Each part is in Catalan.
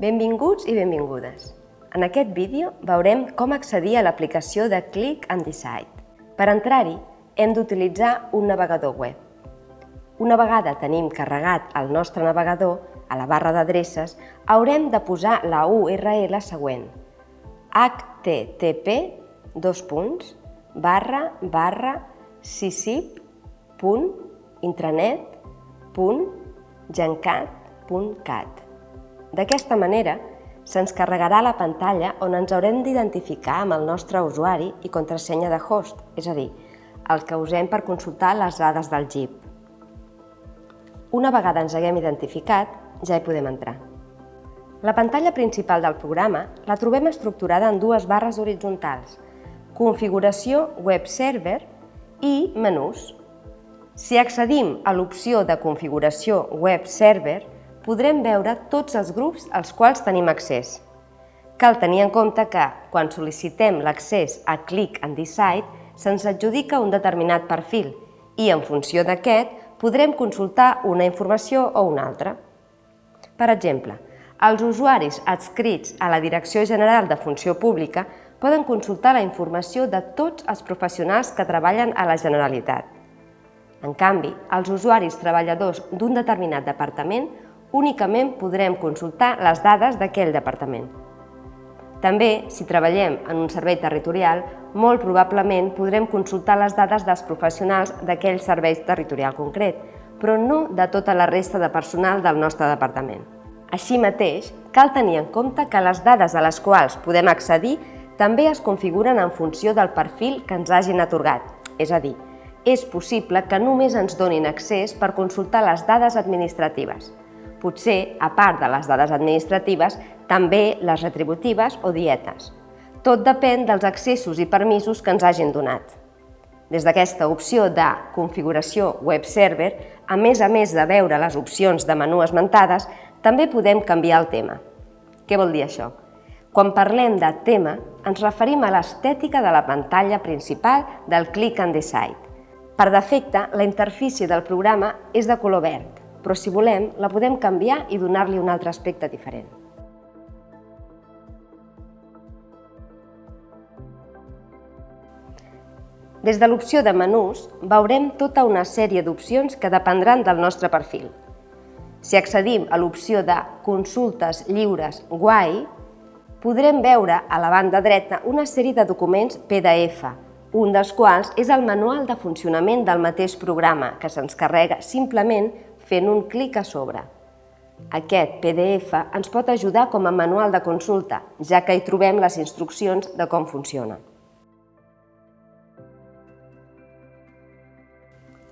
Benvinguts i benvingudes. En aquest vídeo veurem com accedir a l'aplicació de Click and Decide. Per entrar-hi, hem d'utilitzar un navegador web. Una vegada tenim carregat el nostre navegador, a la barra d'adreces, haurem de posar la URL següent http dos punts, barra barra sisip.intranet.gencat.cat. D'aquesta manera, se'ns carregarà la pantalla on ens haurem d'identificar amb el nostre usuari i contrasenya de host, és a dir, el que usem per consultar les dades del GIP. Una vegada ens haguem identificat, ja hi podem entrar. La pantalla principal del programa la trobem estructurada en dues barres horitzontals, configuració web server i menús. Si accedim a l'opció de configuració web server, podrem veure tots els grups als quals tenim accés. Cal tenir en compte que, quan sol·licitem l'accés a Click and Decide, se'ns adjudica un determinat perfil i, en funció d'aquest, podrem consultar una informació o una altra. Per exemple, els usuaris adscrits a la Direcció General de Funció Pública poden consultar la informació de tots els professionals que treballen a la Generalitat. En canvi, els usuaris treballadors d'un determinat departament únicament podrem consultar les dades d'aquell departament. També, si treballem en un servei territorial, molt probablement podrem consultar les dades dels professionals d'aquell servei territorial concret, però no de tota la resta de personal del nostre departament. Així mateix, cal tenir en compte que les dades a les quals podem accedir també es configuren en funció del perfil que ens hagin atorgat, és a dir, és possible que només ens donin accés per consultar les dades administratives. Potser, a part de les dades administratives, també les retributives o dietes. Tot depèn dels accessos i permisos que ens hagin donat. Des d'aquesta opció de configuració web server, a més a més de veure les opcions de menú esmentades, també podem canviar el tema. Què vol dir això? Quan parlem de tema, ens referim a l'estètica de la pantalla principal del Click and Decide. Per defecte, la interfície del programa és de color verd, però si volem, la podem canviar i donar-li un altre aspecte diferent. Des de l'opció de menús, veurem tota una sèrie d'opcions que dependran del nostre perfil. Si accedim a l'opció de Consultes lliures Guai, podrem veure a la banda dreta una sèrie de documents PDF, un dels quals és el manual de funcionament del mateix programa, que se'ns carrega simplement fent un clic a sobre. Aquest PDF ens pot ajudar com a manual de consulta, ja que hi trobem les instruccions de com funciona.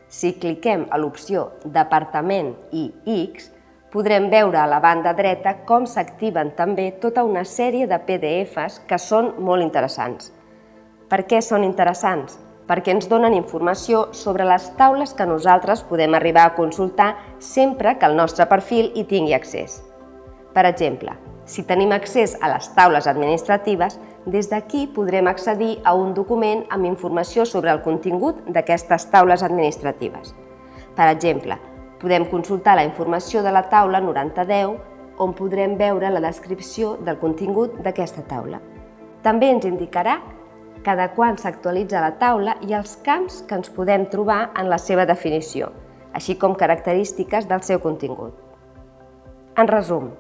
Si cliquem a l'opció Departament i X, podrem veure a la banda dreta com s'activen també tota una sèrie de PDFs que són molt interessants. Per què són interessants? Perquè ens donen informació sobre les taules que nosaltres podem arribar a consultar sempre que el nostre perfil hi tingui accés. Per exemple, si tenim accés a les taules administratives, des d'aquí podrem accedir a un document amb informació sobre el contingut d'aquestes taules administratives. Per exemple, Podem consultar la informació de la taula 9010, on podrem veure la descripció del contingut d'aquesta taula. També ens indicarà cada quan s'actualitza la taula i els camps que ens podem trobar en la seva definició, així com característiques del seu contingut. En resum,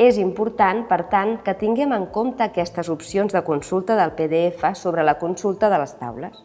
és important, per tant, que tinguem en compte aquestes opcions de consulta del PDF sobre la consulta de les taules.